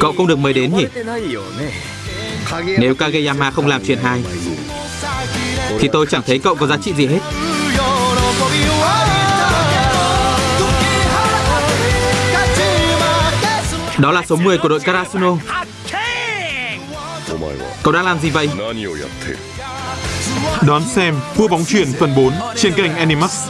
cậu không được mời đến nhỉ? Nếu Kageyama không làm chuyện hai, thì tôi chẳng thấy cậu có giá trị gì hết. Đó là số 10 của đội Karasuno. Cậu đang làm gì vậy? Đón xem Vua bóng truyền phần 4 trên kênh Animax.